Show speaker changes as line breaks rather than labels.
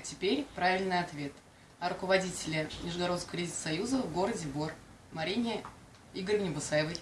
А теперь правильный ответ. О руководителе Нижегородского кредит союза в городе Бор Марине Игоревне Басаевой.